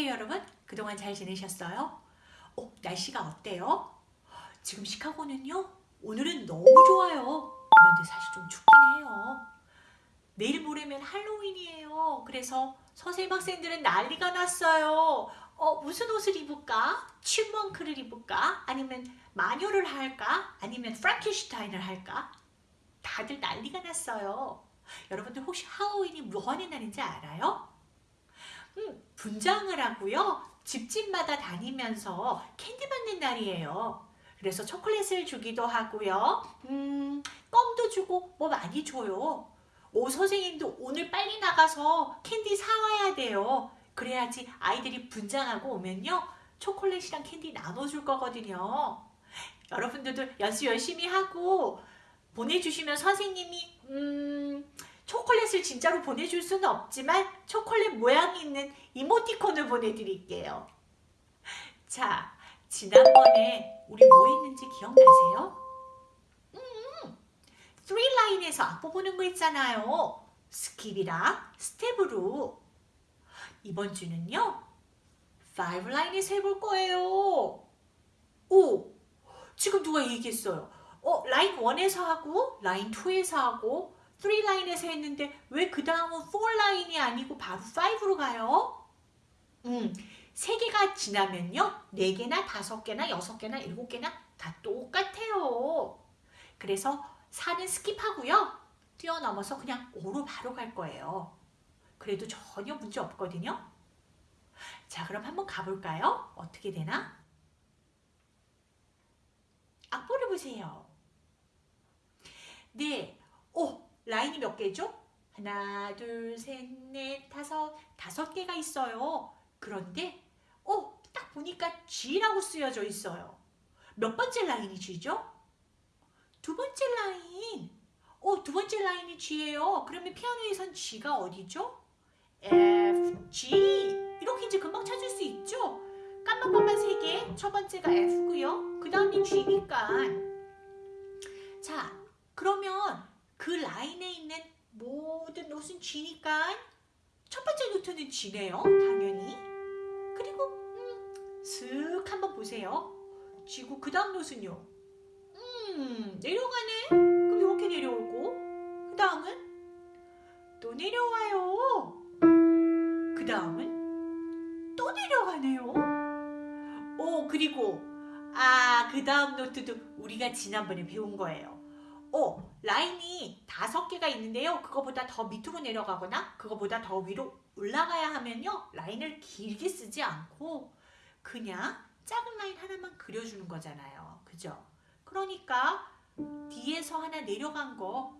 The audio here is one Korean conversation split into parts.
어때요 여러분? 그동안 잘 지내셨어요? 어, 날씨가 어때요? 지금 시카고는요 오늘은 너무 좋아요 그런데 사실 좀 춥긴 해요 내일 모레면 할로윈이에요 그래서 선생님 학생들은 난리가 났어요 어, 무슨 옷을 입을까? 춤먼크를 입을까? 아니면 마녀를 할까? 아니면 프랑켄슈타인을 할까? 다들 난리가 났어요 여러분들 혹시 할로윈이 무언의 날인지 알아요? 음, 분장을 하고요. 집집마다 다니면서 캔디 받는 날이에요. 그래서 초콜릿을 주기도 하고요. 음, 껌도 주고 뭐 많이 줘요. 오 선생님도 오늘 빨리 나가서 캔디 사와야 돼요. 그래야지 아이들이 분장하고 오면요. 초콜릿이랑 캔디 나눠줄 거거든요. 여러분들도 연습 열심히 하고 보내주시면 선생님이 음, 초콜릿을 진짜로 보내줄 수는 없지만 초콜릿 모양이 있는 이모티콘을 보내드릴게요. 자, 지난번에 우리 뭐 했는지 기억나세요? 음, 3 line에서 악보 보는 거 있잖아요. skip이랑 step으로. 이번 주는요. 5 line에서 해볼 거예요. 오, 지금 누가 얘기했어요. 어, 라인 1에서 하고 라인 2에서 하고 3 line에서 했는데 왜 그 다음은 4 line이 아니고 바로 5로 가요? 음, 3개가 지나면요. 4개나 5개나 6개나 7개나 다 똑같아요. 그래서 4는 skip하고요. 뛰어넘어서 그냥 5로 바로 갈 거예요. 그래도 전혀 문제 없거든요. 자, 그럼 한번 가볼까요? 어떻게 되나? 악보를 보세요. 네, 오, 라인이 몇 개죠? 하나, 둘, 셋, 넷, 다섯, 다섯 개가 있어요. 그런데 어, 딱 보니까 G라고 쓰여져 있어요. 몇 번째 라인이 G죠? 두 번째 라인. 어, 두 번째 라인이 G예요. 그러면 피아노에선 G가 어디죠? F, G. 이렇게 이제 금방 찾을 수 있죠? 것만 세 개. 첫 번째가 F고요. 그 다음이 G니까. 자, 그러면 그 라인에 있는 모든 노트는 G니까 첫 번째 노트는 G네요. 당연히. 그리고 음, 슥 한번 보세요. G고 그 다음 노트는요. 음, 내려가네. 그럼 이렇게 내려오고 그 다음은 또 내려와요. 그 다음은 또 내려가네요. 오, 그리고 아, 그 다음 노트도 우리가 지난번에 배운 거예요. 어, 라인이 다섯 개가 있는데요. 그거보다 더 밑으로 내려가거나 그거보다 더 위로 올라가야 하면요. 라인을 길게 쓰지 않고 그냥 작은 라인 하나만 그려주는 거잖아요. 그죠? 그러니까 뒤에서 하나 내려간 거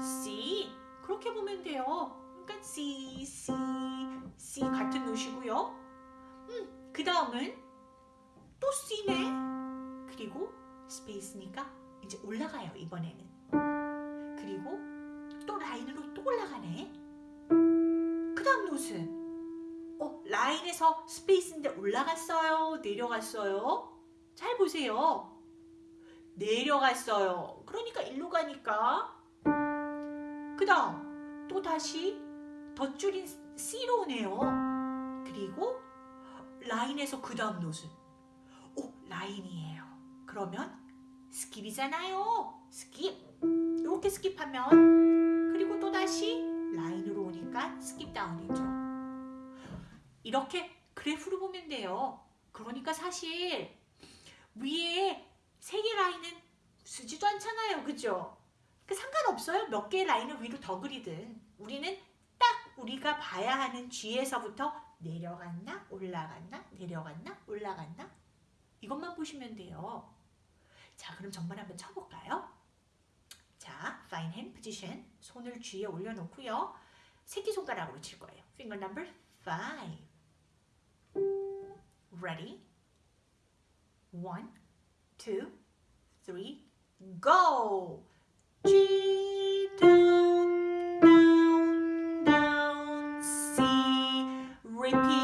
C 그렇게 보면 돼요. 그러니까 C, C, C 같은 note고요. 음, 그 다음은 또 C네. 그리고 space니까 이제 올라가요 이번에는 그리고 또 line으로 또 올라가네. 그 다음 note는 어, line에서 space인데 올라갔어요? 내려갔어요? 잘 보세요. 내려갔어요. 그러니까 일로 가니까. 그 다음 또 다시 더 줄인 C로 오네요. 그리고 line에서 그 다음 노트 오 line이에요. 그러면 skip이잖아요. skip. 이렇게 skip하면 그리고 또다시 line으로 오니까 skip down이죠. 이렇게 그래프로 보면 돼요. 그러니까 사실 위에 세 개 라인은 쓰지도 않잖아요. 그죠? 그 상관없어요. 몇 개의 라인을 위로 더 그리든 우리는 딱 우리가 봐야 하는 G에서부터 내려갔나 올라갔나 내려갔나 올라갔나 이것만 보시면 돼요. 자, 그럼 정말 한번 쳐볼까요? 자, fine hand position. 손을 G에 올려놓고요. 새끼손가락으로 칠 거예요. finger number 5. Ready? 1, 2, 3, go! G down, down, down, C, repeat,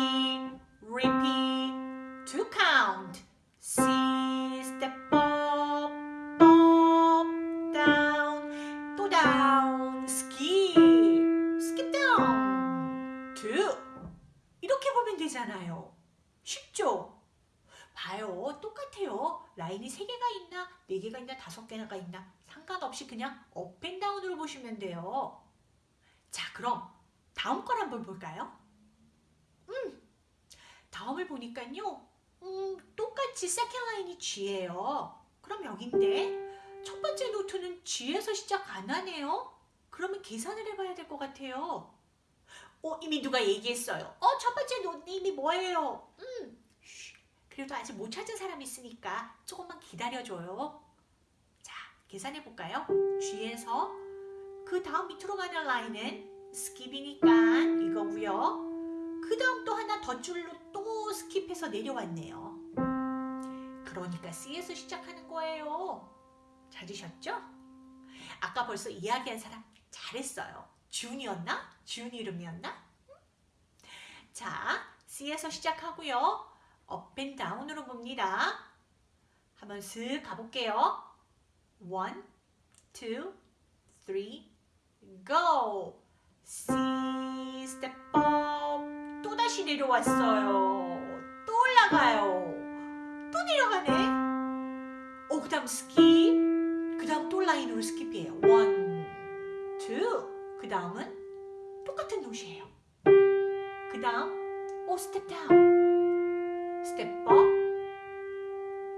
line이 G예요. 그럼 여긴데 첫 번째 note는 G에서 시작 안 하네요. 그러면 계산을 해봐야 될 것 같아요. 어, 이미 누가 얘기했어요. 어, 첫 번째 노트 이미 뭐예요? 음, 쉬, 그래도 아직 못 찾은 사람이 있으니까 조금만 기다려줘요. 자, 계산해 볼까요? G에서 그 다음 밑으로 가는 line은 skip이니까 이거고요. 그 다음 또 하나 더 줄로 또 스킵해서 내려왔네요. 그러니까 C에서 시작하는 거예요. 찾으셨죠? 아까 벌써 이야기한 사람 잘했어요. 준이었나? 준 이름이었나? 자, C에서 시작하고요. 업앤다운으로 봅니다. 한번 슥 가볼게요. One, two, three, go! C, step up. 또다시 내려왔어요. 또 올라가요. 또 내려가네. 어, 그 다음 skip. 그 다음 또 line으로 skip이에요. One, two. 그 다음은 똑같은 note예요. 그 다음, 오, step down. step up.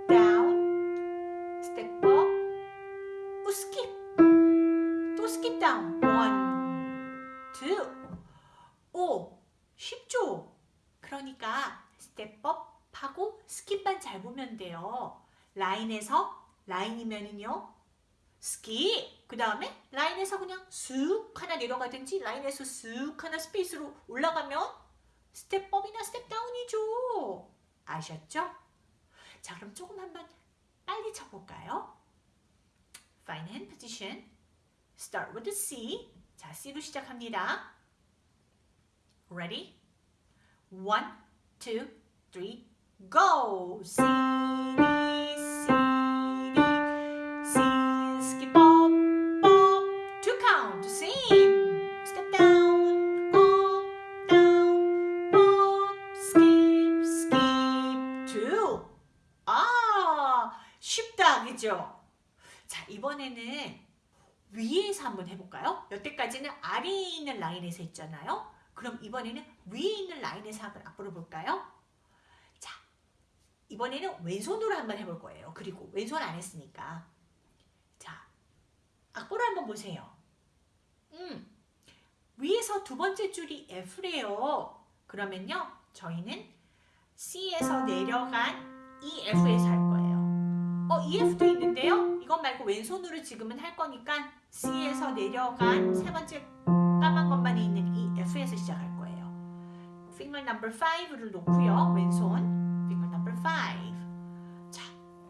down. step up. 오, skip. 또 skip down. One, two. 오, 쉽죠? 그러니까 step up 하고 skip만 잘 보면 돼요. line에서 line이면은요. skip. 그 다음에 line에서 그냥 쑥 하나 내려가든지 line에서 쑥 하나 space로 올라가면 스텝업이나 스텝다운이죠. 아셨죠? 자, 그럼 조금 한번 빨리 쳐볼까요? Find hand position. Start with the C. 자, C로 시작합니다. Ready? One, two, three, go! D, C, skip up, up, two count, same. Step down, up, down, up, skip, skip, two. 아, 쉽다, 그죠? 자, 이번에는 위에서 한번 해볼까요? 여태까지는 아래에 있는 라인에서 했잖아요. 그럼 이번에는 위에 있는 라인에서 한번 앞으로 볼까요? 자, 이번에는 왼손으로 한번 해볼 거예요. 그리고 왼손 안 했으니까. 자, 앞으로 한번 보세요. 음, 위에서 두 번째 줄이 F래요. 그러면요, 저희는 C에서 내려간 EF에서 할 거예요. 어, EF도 있는데요. 이것 말고 왼손으로 지금은 할 거니까 C에서 내려간 세 번째 까만 것만 있는 이 F에서 시작할 거예요. finger number 5를 놓고요. 왼손 5. 자,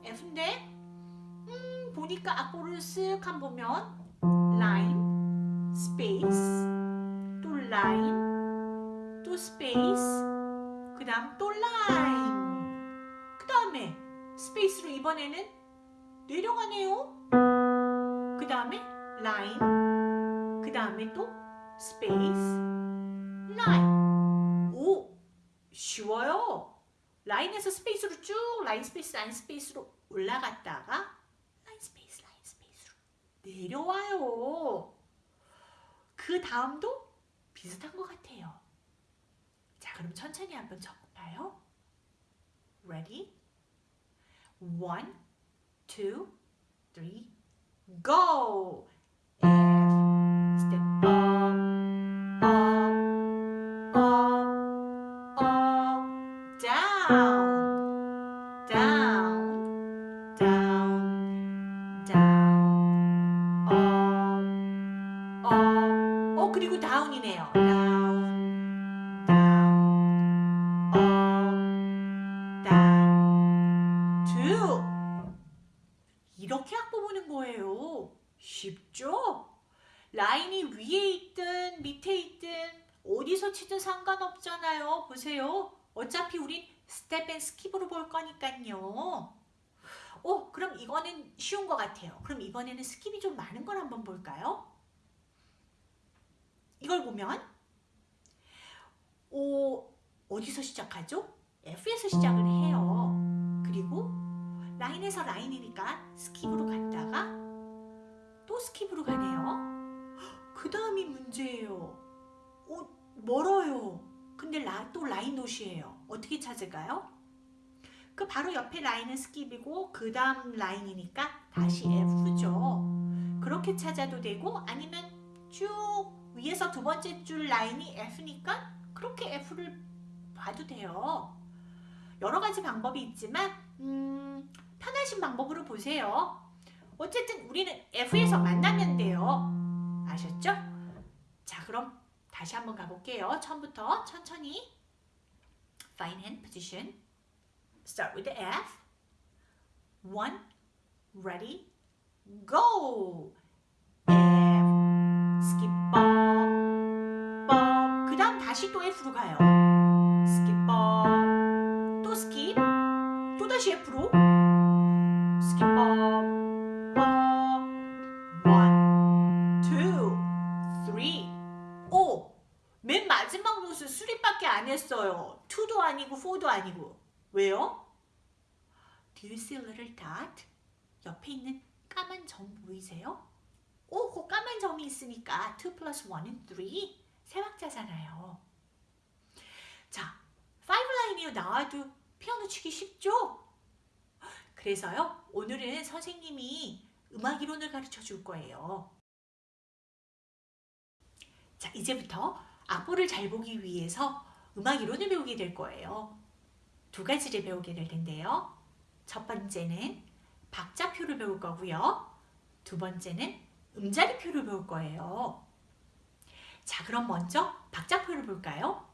F인데 음, 보니까 앞으로 쓱한 보면 line, space, 또 line, 또 space, 그 다음 또 line, 그 다음에 space로 이번에는 내려가네요. 그 다음에 line, 그 다음에 또 space, line. 오, 쉬워요. 라인에서 스페이스로 쭉 라인 스페이스 라인 스페이스로 올라갔다가 라인 스페이스 라인 스페이스로 내려와요. 그 다음도 비슷한 것 같아요. 자, 그럼 천천히 한번 쳐볼까요? Ready? One, two, three, go! 있든 어디서 치든 상관없잖아요. 보세요. 어차피 우린 step and skip으로 볼 거니까요. 오, 그럼 이거는 쉬운 것 같아요. 그럼 이번에는 skip이 좀 많은 걸 한번 볼까요? 이걸 보면 오, 어디서 시작하죠? F에서 시작을 해요. 그리고 line에서 line이니까 skip으로 갔다가 또 skip으로 가네요. 그 다음이 문제예요. 어, 멀어요. 근데 라, 또 line note예요. 어떻게 찾을까요? 그 바로 옆에 line은 skip이고 그 다음 line이니까 다시 F죠. 그렇게 찾아도 되고 아니면 쭉 위에서 두 번째 줄 line이 F니까 그렇게 F를 봐도 돼요. 여러 가지 방법이 있지만 음, 편하신 방법으로 보세요. 어쨌든 우리는 F에서 만나면 돼요. 아셨죠? 자 그럼 다시 한번 가볼게요. 처음부터 천천히 Find hand position Start with the F One Ready Go F skip bop bop 그 다음 다시 또 F로 가요 skip bop 또 skip 또 다시 F로 마지막 note three밖에 안 했어요 2도 아니고 4도 아니고 왜요? Do you see a little dot? 옆에 있는 까만 점 보이세요? 오, 그 까만 점이 있으니까 2 plus 1은 3. 세 박자잖아요. 자, 5 라인이요 나와도 피아노 치기 쉽죠? 그래서요, 오늘은 선생님이 음악 이론을 가르쳐 줄 거예요. 자, 이제부터 악보를 잘 보기 위해서 음악 이론을 배우게 될 거예요. 두 가지를 배우게 될 텐데요. 첫 번째는 박자표를 배울 거고요. 두 번째는 음자리표를 배울 거예요. 자, 그럼 먼저 박자표를 볼까요?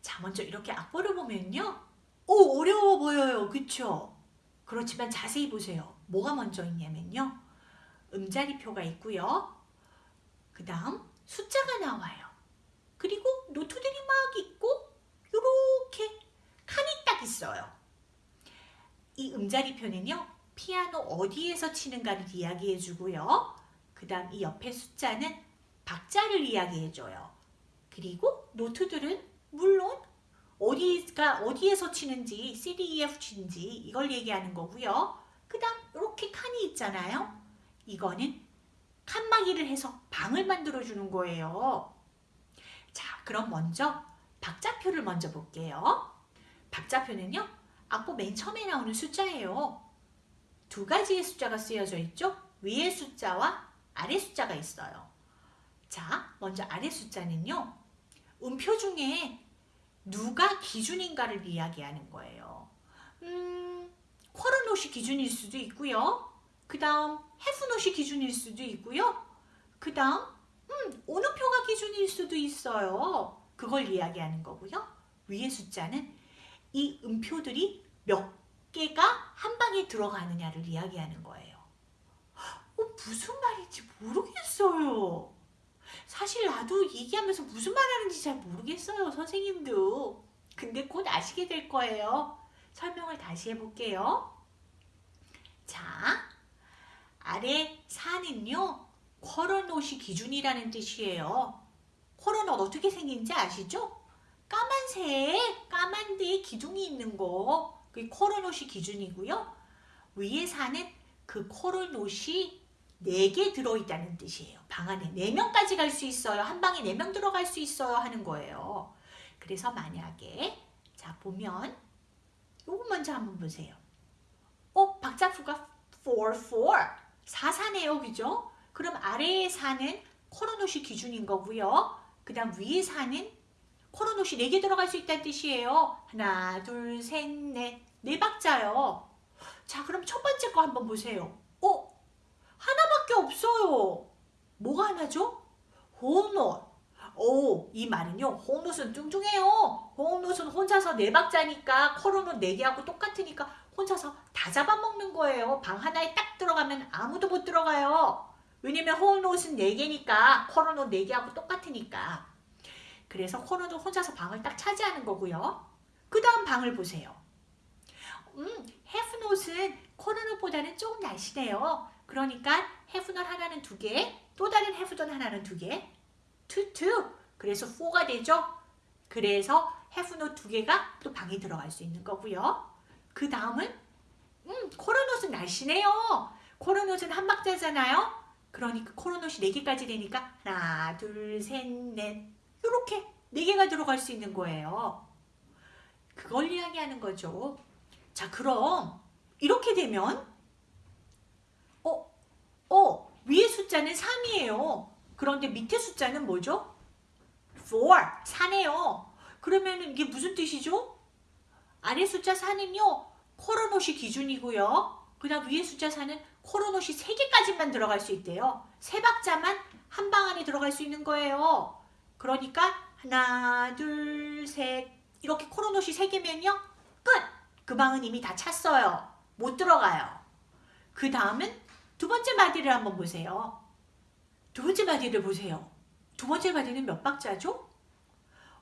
자, 먼저 이렇게 악보를 보면요. 오, 어려워 보여요. 그쵸? 그렇지만 자세히 보세요. 뭐가 먼저 있냐면요. 음자리표가 있고요. 그 다음 숫자가 나와요. 그리고 노트들이 막 있고 이렇게 칸이 딱 있어요. 이 음자리표는요. 피아노 어디에서 치는가를 이야기해 주고요. 그 다음 이 옆에 숫자는 박자를 이야기해 줘요. 그리고 노트들은 물론 어디가 어디에서 치는지 C, D, E, F 치는지 이걸 얘기하는 거고요. 그 다음 이렇게 칸이 있잖아요. 이거는 칸막이를 해서 방을 만들어 주는 거예요. 자, 그럼 먼저 박자표를 먼저 볼게요. 박자표는요. 악보 맨 처음에 나오는 숫자예요. 두 가지의 숫자가 쓰여져 있죠. 위의 숫자와 아래 숫자가 있어요. 자, 먼저 아래 숫자는요. 음표 중에 누가 기준인가를 이야기하는 거예요. 음, 쿼러노시 기준일 수도 있고요. 그 다음 해프노시 기준일 수도 있고요. 그 다음 음, 어느 표가 기준일 수도 있어요. 그걸 이야기하는 거고요. 위의 숫자는 이 음표들이 몇 개가 한 방에 들어가느냐를 이야기하는 거예요. 어, 무슨 말인지 모르겠어요. 사실 나도 얘기하면서 무슨 말하는지 잘 모르겠어요. 선생님도. 근데 곧 아시게 될 거예요. 설명을 다시 해볼게요. 자, 아래 4는요. 쿼러노시 기준이라는 뜻이에요. 쿼러노 어떻게 생긴지 아시죠? 까만색, 까만 데에 기둥이 있는 거. 그게 쿼러노시 기준이고요. 위에 사는 그 쿼러노시 4개 들어있다는 뜻이에요. 방 안에 4명까지 갈 수 있어요. 한 방에 4명 들어갈 수 있어요. 하는 거예요. 그래서 만약에 자 보면 요거 먼저 한번 보세요. 어? 박자표가 4, 4. 4사네요. 그죠? 그럼 아래에 사는 코로노시 기준인 거고요. 그 다음 위에 사는 코로노시 4개 들어갈 수 있다는 뜻이에요. 하나, 둘, 셋, 넷. 네 박자요. 자, 그럼 첫 번째 거 한번 보세요. 어? 하나밖에 없어요. 뭐가 하나죠? 호흡노. 오, 이 말은요. 호흡노트는 뚱뚱해요. 호흡노트는 혼자서 네 박자니까 코로노 4개하고 똑같으니까 혼자서 다 잡아먹는 거예요. 방 하나에 딱 들어가면 아무도 못 들어가요. 왜냐면 호흡노트는 4개니까 코로노 4개하고 똑같으니까. 그래서 코로노 혼자서 방을 딱 차지하는 거고요. 그 다음 방을 보세요. 음, 헤프노트는 코로노보다는 조금 날씬해요. 그러니까 헤프넛 하나는 두 개, 또 다른 헤프넛 하나는 두 개, 투투. 그래서 4가 되죠. 그래서 헤프넛 두 개가 또 방에 들어갈 수 있는 거고요. 그 다음은 음, 코로넛은 날씬해요. 코로넛은 한 박자잖아요. 그러니까 코로넛이 4개까지 되니까 하나, 둘, 셋, 넷 이렇게 4개가 들어갈 수 있는 거예요. 그걸 이야기하는 거죠. 자, 그럼 이렇게 되면 어, 어, 위에 숫자는 3이에요. 그런데 밑에 숫자는 뭐죠? 4, 4네요. 그러면 이게 무슨 뜻이죠? 아래 숫자 4는요. 코로넛이 기준이고요. 그 다음 위에 숫자 4는 코로넛이 3개까지만 들어갈 수 있대요. 세 박자만 한 방 안에 들어갈 수 있는 거예요. 그러니까 하나, 둘, 셋 이렇게 코로넛이 3개면요. 끝! 그 방은 이미 다 찼어요. 못 들어가요. 그 다음은 두 번째 마디를 한번 보세요. 두 번째 마디를 보세요. 두 번째 마디는 몇 박자죠?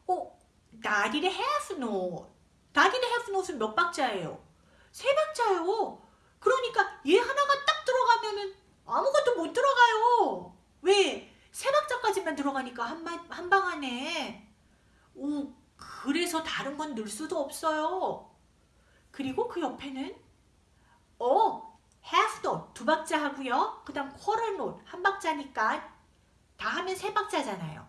어, 나디의 half note. 나디의 half note은 몇 박자예요? 세 박자요. 그러니까 얘 하나가 딱 들어가면은 아무것도 못 들어가요. 왜? 세 박자까지만 들어가니까 한방 안에. 오, 그래서 다른 건 넣을 수도 없어요. 그리고 그 옆에는 어, half note 두 박자 하고요. 그 다음 quarter note 한 박자니까 다 하면 세 박자잖아요.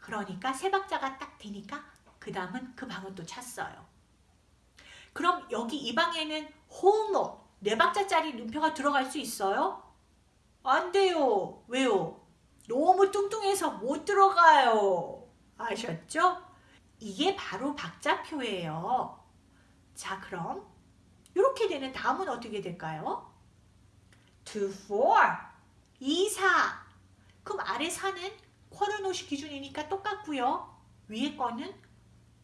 그러니까 세 박자가 딱 되니까 그 다음은 그 방은 또 찼어요. 그럼 여기 이 방에는 whole note 네 박자짜리 눈표가 들어갈 수 있어요? 안 돼요. 왜요? 너무 뚱뚱해서 못 들어가요. 아셨죠? 이게 바로 박자표예요. 자 그럼 이렇게 되는 다음은 어떻게 될까요? 2, 4, 2, 4 그럼 아래 4는 코로노시 기준이니까 똑같고요. 위에 거는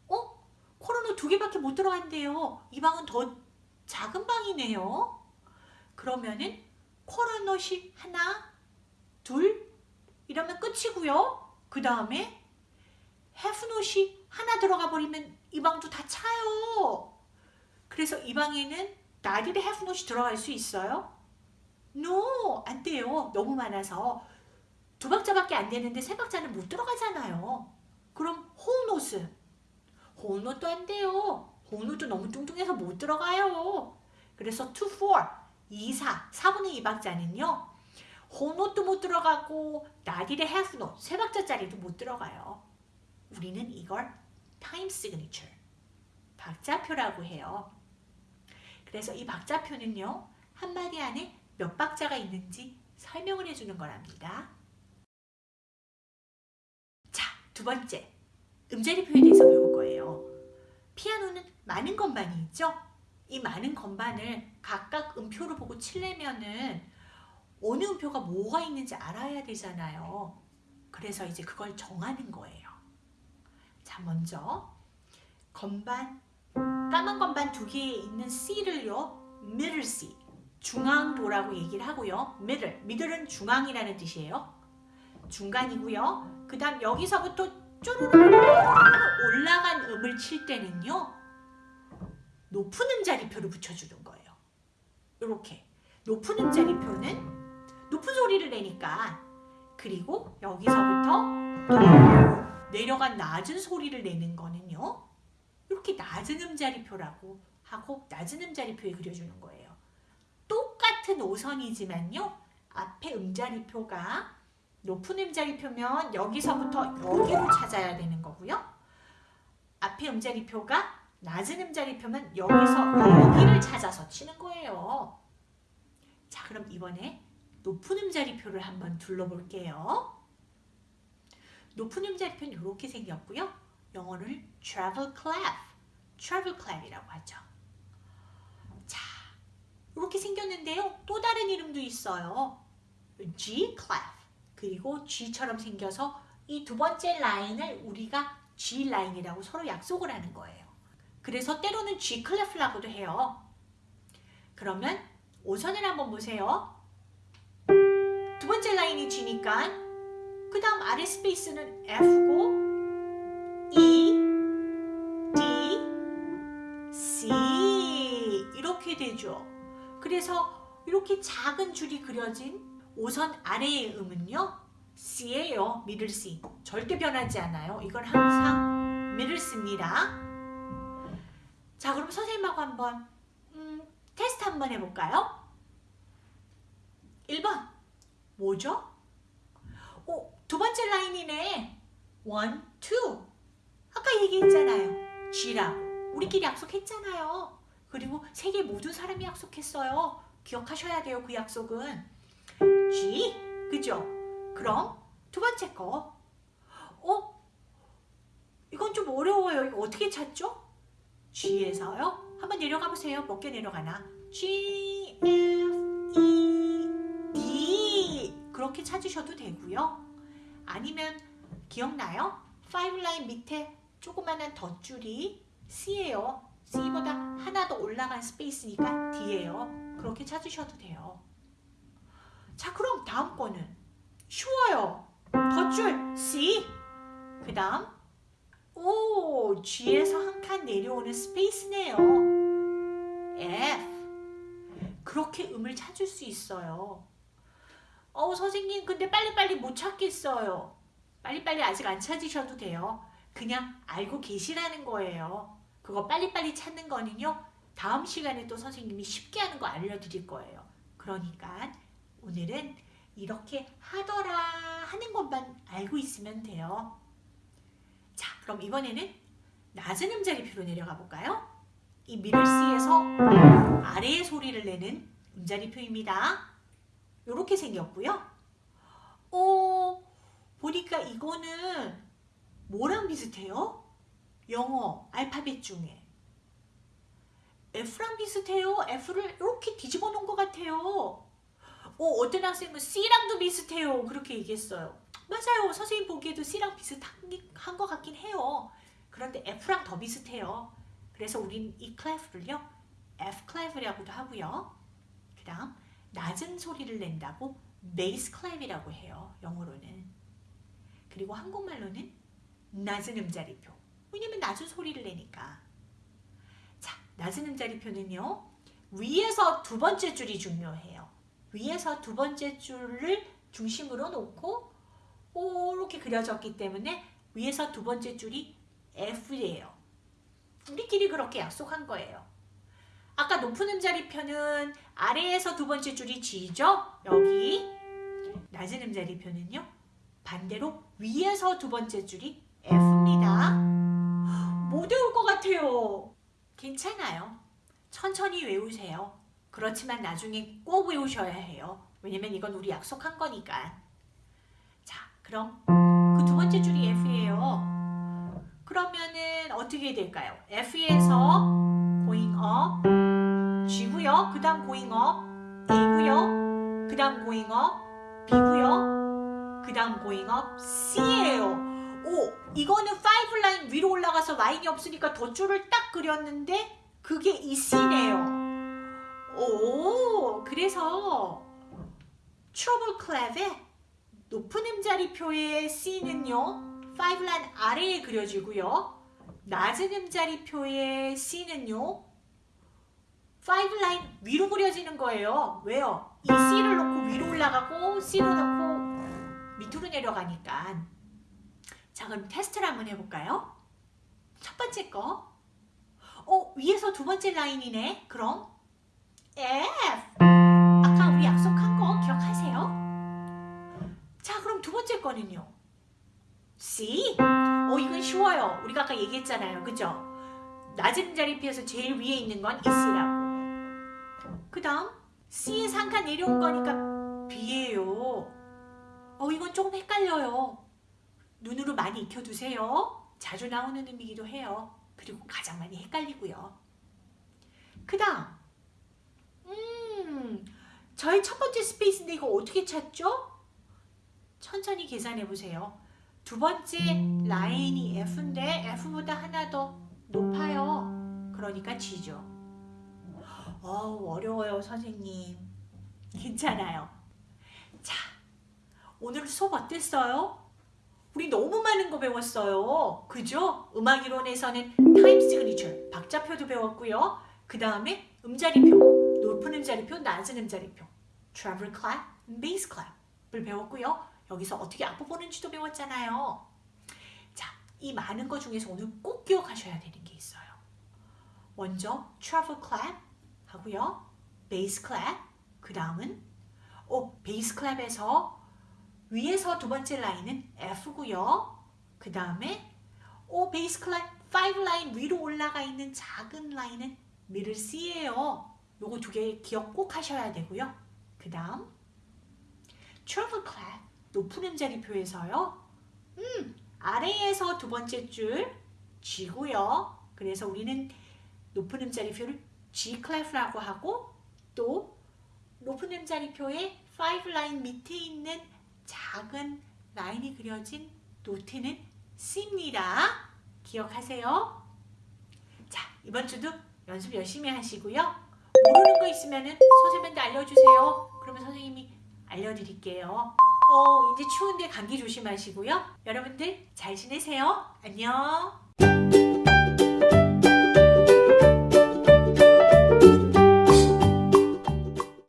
어? 코로노 두 개밖에 못 들어간대요. 이 방은 더 작은 방이네요. 그러면은 코로노시 하나, 둘 이러면 끝이고요. 그 다음에 해프노시 하나 들어가 버리면 이 방도 다 차요. 그래서 이 방에는 나디의 해프노시 들어갈 수 있어요? No, 안 돼요. 너무 많아서. 두 박자밖에 안 되는데 세 박자는 못 들어가잖아요. 그럼 호노스. 호노도 안 돼요. 호노도 너무 뚱뚱해서 못 들어가요. 그래서 2, 4, 2, 4, 4분의 2박자는요. whole note도 못 들어가고 dotted half note 세 박자짜리도 못 들어가요. 우리는 이걸 time signature 박자표라고 해요. 그래서 이 박자표는요. 한 마디 안에 몇 박자가 있는지 설명을 해주는 거랍니다. 자, 두 번째. 음자리 표에 대해서 배울 거예요. 피아노는 많은 건반이 있죠? 이 많은 건반을 각각 음표로 보고 치려면은 어느 음표가 뭐가 있는지 알아야 되잖아요. 그래서 이제 그걸 정하는 거예요. 자, 먼저 건반, 까만 건반 두 개에 있는 C를요. middle C, 중앙도라고 얘기를 하고요. middle, middle은 중앙이라는 뜻이에요. 중간이고요. 그 다음 여기서부터 쪼르르 올라간 음을 칠 때는요. 높은 음자리표를 붙여주는 거예요. 이렇게 높은 음자리표는 높은 소리를 내니까 그리고 여기서부터 내려간 낮은 소리를 내는 거는요. 이렇게 낮은 음자리표라고 하고 낮은 음자리표에 그려주는 거예요. 똑같은 오선이지만요. 앞에 음자리표가 높은 음자리표면 여기서부터 여기로 찾아야 되는 거고요. 앞에 음자리표가 낮은 음자리표면 여기서 여기를 찾아서 치는 거예요. 자 그럼 이번에 높은 음자리표를 한번 둘러볼게요. 높은 음자리표는 이렇게 생겼고요. 영어를 travel clef, travel clef이라고 하죠. 자, 이렇게 생겼는데요. 또 다른 이름도 있어요. G clef. 그리고 G처럼 생겨서 이 두 번째 라인을 우리가 G 라인이라고 서로 약속을 하는 거예요. 그래서 때로는 G clef라고도 해요. 그러면 오선을 한번 보세요. 두 번째 라인이 G니까 그 다음 아래 스페이스는 F고 E, D, C 이렇게 되죠. 그래서 이렇게 작은 줄이 그려진 오선 아래의 음은요. C예요. 미들 C. 절대 변하지 않아요. 이건 항상 미들 C입니다. 자 그럼 선생님하고 한번 음, 테스트 한번 해볼까요? 1번 뭐죠? 오, 두 번째 라인이네. one, two. 아까 얘기했잖아요. G라고. 우리끼리 약속했잖아요. 그리고 세계 모든 사람이 약속했어요. 기억하셔야 돼요. 그 약속은. G. 그죠? 그럼 두 번째 거. 어? 이건 좀 어려워요. 이거 어떻게 찾죠? G에서요. 한번 내려가 보세요. 몇 개 내려가나? G, F, E, D. 그렇게 찾으셔도 되고요. 아니면 기억나요? 5 라인 밑에 조그만한 덧줄이 C예요. C보다 하나 더 올라간 스페이스니까 D예요. 그렇게 찾으셔도 돼요. 자, 그럼 다음 거는 쉬워요. 덧줄 C. 그 다음 오, G에서 한 칸 내려오는 스페이스네요. F. 그렇게 음을 찾을 수 있어요. 어, 선생님, 근데 빨리빨리 못 찾겠어요. 빨리빨리 아직 안 찾으셔도 돼요. 그냥 알고 계시라는 거예요. 그거 빨리빨리 찾는 거는요. 다음 시간에 또 선생님이 쉽게 하는 거 알려드릴 거예요. 그러니까 오늘은 이렇게 하더라 하는 것만 알고 있으면 돼요. 자, 그럼 이번에는 낮은 음자리표로 내려가 볼까요? 이 미들 C에서 아래의 소리를 내는 음자리표입니다. 이렇게 생겼고요. 어, 보니까 이거는 뭐랑 비슷해요? 영어 알파벳 중에 F랑 비슷해요. F를 이렇게 뒤집어 놓은 것 같아요. 어, 어떤 학생은 C랑도 비슷해요. 그렇게 얘기했어요. 맞아요. 선생님 보기에도 C랑 비슷한 것 같긴 해요. 그런데 F랑 더 비슷해요. 그래서 우린 이 clef를요. F clef라고도 하고요. 그 다음 낮은 소리를 낸다고 bass clef이라고 해요. 영어로는. 그리고 한국말로는 낮은 음자리표. 왜냐면 낮은 소리를 내니까. 자, 낮은 음자리표는요. 위에서 두 번째 줄이 중요해요. 위에서 두 번째 줄을 중심으로 놓고 이렇게 그려졌기 때문에 위에서 두 번째 줄이 F예요. 우리끼리 그렇게 약속한 거예요. 아까 높은 음자리표는 아래에서 두 번째 줄이 G죠? 여기 낮은 음자리표는요. 반대로 위에서 두 번째 줄이 F입니다. 못 외울 것 같아요. 괜찮아요. 천천히 외우세요. 그렇지만 나중에 꼭 외우셔야 해요. 왜냐면 이건 우리 약속한 거니까. 자, 그럼 그 두 번째 줄이 F예요. 그러면은 어떻게 될까요? F에서 going up G고요. 그 다음 going up A고요. 그 다음 going up B고요. 그 다음 going up C예요. 오, 이거는 5 라인 위로 올라가서 라인이 없으니까 덧줄을 딱 그렸는데 그게 이 C네요. 오, 그래서 treble clef의 높은 음자리표의 C는요. 5 라인 아래에 그려지고요. 낮은 음자리표의 C는요. 5 라인 위로 그려지는 거예요. 왜요? 이 C를 놓고 위로 올라가고 C로 놓고 밑으로 내려가니까. 자, 그럼 테스트를 한번 해볼까요? 첫 번째 거. 어, 위에서 두 번째 라인이네. 그럼 F. 아까 우리 약속한 거 기억하세요? 자, 그럼 두 번째 거는요. C. 어, 이건 쉬워요. 우리가 아까 얘기했잖아요. 그죠? 낮은 자리표에서 제일 위에 있는 건이 C라고. 그 다음 한칸 내려온 거니까 B예요. 어, 이건 조금 헷갈려요. 눈으로 많이 익혀두세요. 자주 나오는 음이기도 해요. 그리고 가장 많이 헷갈리고요. 그 다음 음, 저희 첫 번째 스페이스인데 이거 어떻게 찾죠? 천천히 계산해 보세요. 두 번째 라인이 F인데 F보다 하나 더 높아요. 그러니까 G죠. 어우, 어려워요, 선생님. 괜찮아요. 자, 오늘 수업 어땠어요? 우리 너무 많은 거 배웠어요. 그죠? 음악 이론에서는 time signature, 박자표도 배웠고요. 그 다음에 음자리표, 높은 음자리표, 낮은 음자리표, treble clef, bass clef을 배웠고요. 여기서 어떻게 악보 보는지도 배웠잖아요. 자, 이 많은 거 중에서 오늘 꼭 기억하셔야 되는 게 있어요. 먼저 treble clef 하고요. bass clef. 그 다음은 어, bass clef에서 위에서 두 번째 라인은 F고요. 그 다음에 오 bass clef 5 라인 위로 올라가 있는 작은 라인은 middle C예요. 요거 두 개 기억 꼭 하셔야 되고요. 그 다음 treble clef 높은 음자리표에서요. 음 아래에서 두 번째 줄 G고요. 그래서 우리는 높은 음자리표를 G clef이라고 하고 또 높은 음자리표의 5 라인 밑에 있는 작은 라인이 그려진 노트는 C입니다. 기억하세요. 자, 이번 주도 연습 열심히 하시고요. 모르는 거 있으면 선생님한테 알려주세요. 그러면 선생님이 알려드릴게요. 어, 이제 추운데 감기 조심하시고요. 여러분들 잘 지내세요. 안녕.